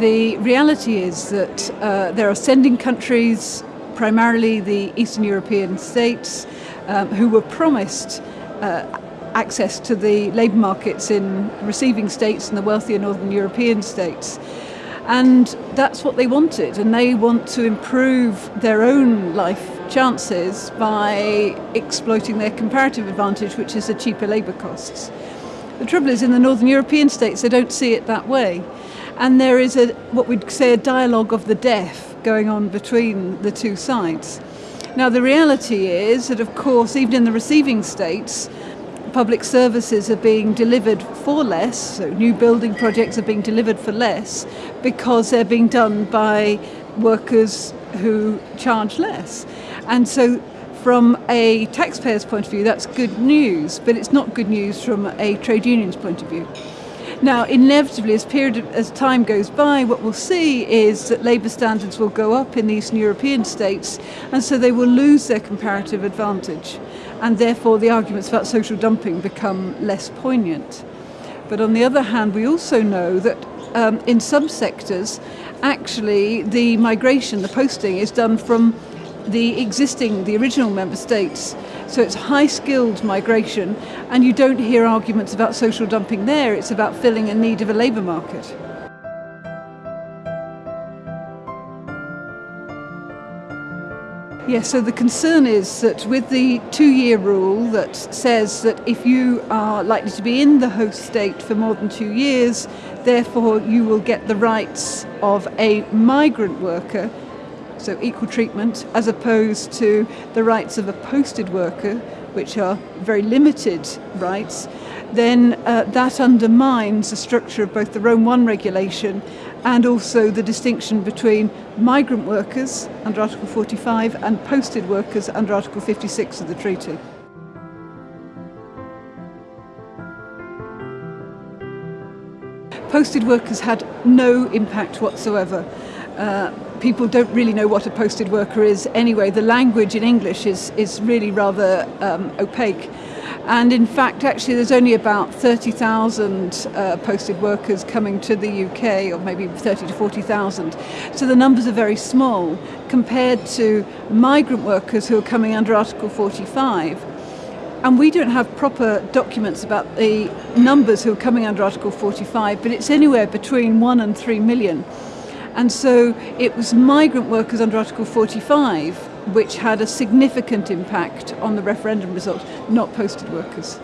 The reality is that uh, there are sending countries, primarily the Eastern European states, um, who were promised uh, access to the labour markets in receiving states and the wealthier Northern European states. And that's what they wanted, and they want to improve their own life chances by exploiting their comparative advantage, which is the cheaper labour costs. The trouble is, in the Northern European states, they don't see it that way and there is a what we'd say a dialogue of the deaf going on between the two sides. Now the reality is that of course even in the receiving states public services are being delivered for less, so new building projects are being delivered for less because they're being done by workers who charge less. And so from a taxpayer's point of view, that's good news, but it's not good news from a trade union's point of view. Now, inevitably, as period as time goes by, what we'll see is that labour standards will go up in the Eastern European states, and so they will lose their comparative advantage, and therefore the arguments about social dumping become less poignant. But on the other hand, we also know that um, in some sectors, actually the migration, the posting, is done from the existing, the original member states. So it's high skilled migration and you don't hear arguments about social dumping there, it's about filling a need of a labour market. Yes, so the concern is that with the two-year rule that says that if you are likely to be in the host state for more than two years, therefore you will get the rights of a migrant worker so equal treatment, as opposed to the rights of a posted worker, which are very limited rights, then uh, that undermines the structure of both the Rome 1 regulation and also the distinction between migrant workers under Article 45 and posted workers under Article 56 of the treaty. Posted workers had no impact whatsoever. Uh, people don't really know what a posted worker is anyway. The language in English is, is really rather um, opaque. And in fact, actually, there's only about 30,000 uh, posted workers coming to the UK, or maybe 30 to 40,000. So the numbers are very small compared to migrant workers who are coming under Article 45. And we don't have proper documents about the numbers who are coming under Article 45, but it's anywhere between 1 and 3 million. And so it was migrant workers under Article 45 which had a significant impact on the referendum result, not posted workers.